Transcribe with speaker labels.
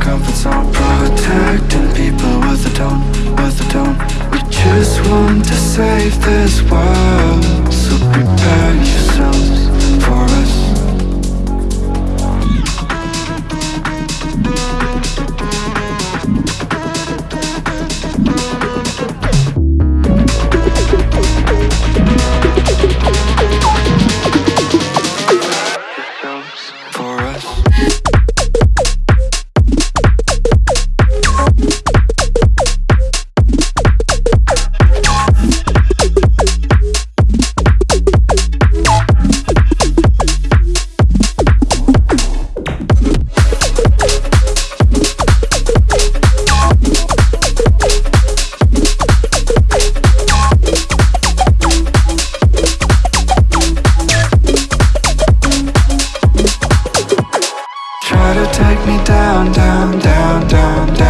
Speaker 1: comfort zone Protecting people with a tone, with a tone We just want to save this world So me down, down, down, down, down.